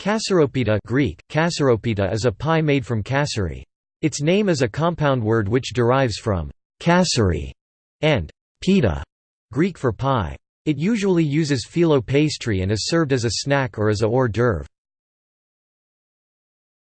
Kasseropita Greek, kasseropita is a pie made from kasseri. Its name is a compound word which derives from kasseri and pita, Greek for pie. It usually uses phyllo pastry and is served as a snack or as a hors d'oeuvre.